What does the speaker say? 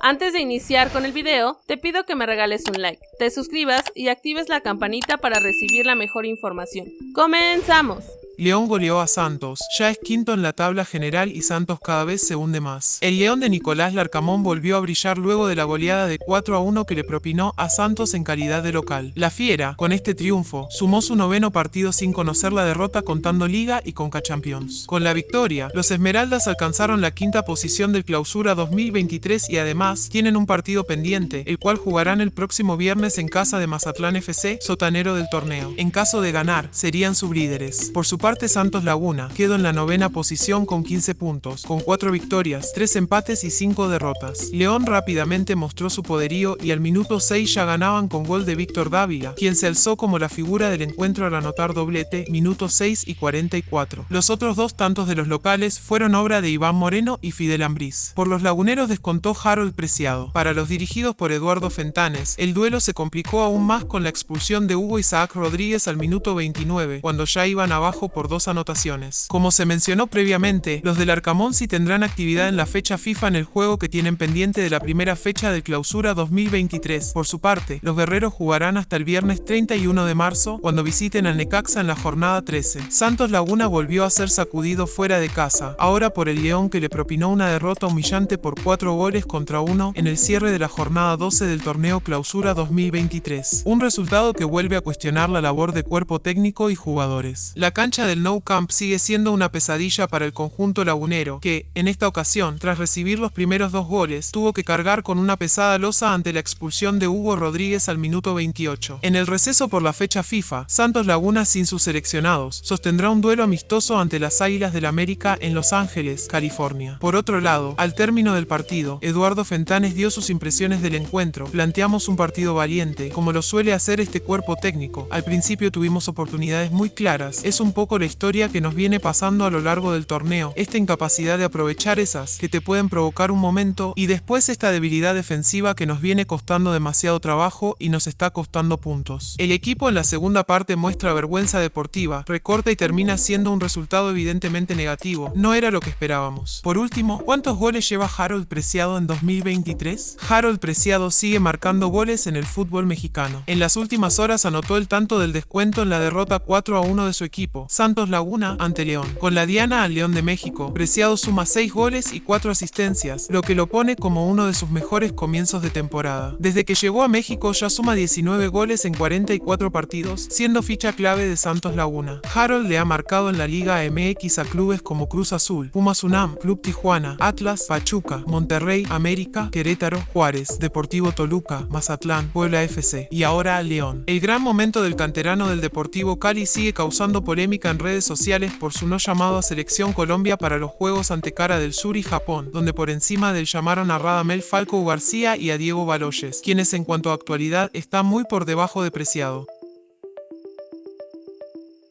Antes de iniciar con el video, te pido que me regales un like, te suscribas y actives la campanita para recibir la mejor información. ¡Comenzamos! León goleó a Santos, ya es quinto en la tabla general y Santos cada vez se hunde más. El León de Nicolás Larcamón volvió a brillar luego de la goleada de 4 a 1 que le propinó a Santos en calidad de local. La Fiera, con este triunfo, sumó su noveno partido sin conocer la derrota contando Liga y Conca Champions. Con la victoria, los Esmeraldas alcanzaron la quinta posición del clausura 2023 y además tienen un partido pendiente, el cual jugarán el próximo viernes en casa de Mazatlán FC, sotanero del torneo. En caso de ganar, serían sublíderes. Por su parte Santos Laguna quedó en la novena posición con 15 puntos, con 4 victorias, 3 empates y 5 derrotas. León rápidamente mostró su poderío y al minuto 6 ya ganaban con gol de Víctor Dávila, quien se alzó como la figura del encuentro al anotar doblete, minutos 6 y 44. Los otros dos tantos de los locales fueron obra de Iván Moreno y Fidel Ambriz. Por los laguneros descontó Harold Preciado. Para los dirigidos por Eduardo Fentanes, el duelo se complicó aún más con la expulsión de Hugo Isaac Rodríguez al minuto 29, cuando ya iban abajo por dos anotaciones. Como se mencionó previamente, los del Arcamón sí tendrán actividad en la fecha FIFA en el juego que tienen pendiente de la primera fecha de clausura 2023. Por su parte, los guerreros jugarán hasta el viernes 31 de marzo, cuando visiten al Necaxa en la jornada 13. Santos Laguna volvió a ser sacudido fuera de casa, ahora por el León que le propinó una derrota humillante por 4 goles contra 1 en el cierre de la jornada 12 del torneo clausura 2023. Un resultado que vuelve a cuestionar la labor de cuerpo técnico y jugadores. La cancha del No Camp sigue siendo una pesadilla para el conjunto lagunero, que, en esta ocasión, tras recibir los primeros dos goles, tuvo que cargar con una pesada losa ante la expulsión de Hugo Rodríguez al minuto 28. En el receso por la fecha FIFA, Santos Laguna sin sus seleccionados, sostendrá un duelo amistoso ante las Águilas del América en Los Ángeles, California. Por otro lado, al término del partido, Eduardo Fentanes dio sus impresiones del encuentro. Planteamos un partido valiente, como lo suele hacer este cuerpo técnico. Al principio tuvimos oportunidades muy claras, es un poco la historia que nos viene pasando a lo largo del torneo, esta incapacidad de aprovechar esas que te pueden provocar un momento y después esta debilidad defensiva que nos viene costando demasiado trabajo y nos está costando puntos. El equipo en la segunda parte muestra vergüenza deportiva, recorta y termina siendo un resultado evidentemente negativo, no era lo que esperábamos. Por último, ¿cuántos goles lleva Harold Preciado en 2023? Harold Preciado sigue marcando goles en el fútbol mexicano. En las últimas horas anotó el tanto del descuento en la derrota 4 a 1 de su equipo, Santos Laguna ante León. Con la Diana al León de México, Preciado suma 6 goles y 4 asistencias, lo que lo pone como uno de sus mejores comienzos de temporada. Desde que llegó a México ya suma 19 goles en 44 partidos, siendo ficha clave de Santos Laguna. Harold le ha marcado en la Liga MX a clubes como Cruz Azul, Pumas UNAM, Club Tijuana, Atlas, Pachuca, Monterrey, América, Querétaro, Juárez, Deportivo Toluca, Mazatlán, Puebla FC y ahora a León. El gran momento del canterano del Deportivo Cali sigue causando en redes sociales por su no llamado a Selección Colombia para los Juegos ante Cara del Sur y Japón, donde por encima del llamaron a Radamel Falco García y a Diego Baloyes, quienes en cuanto a actualidad están muy por debajo de Preciado.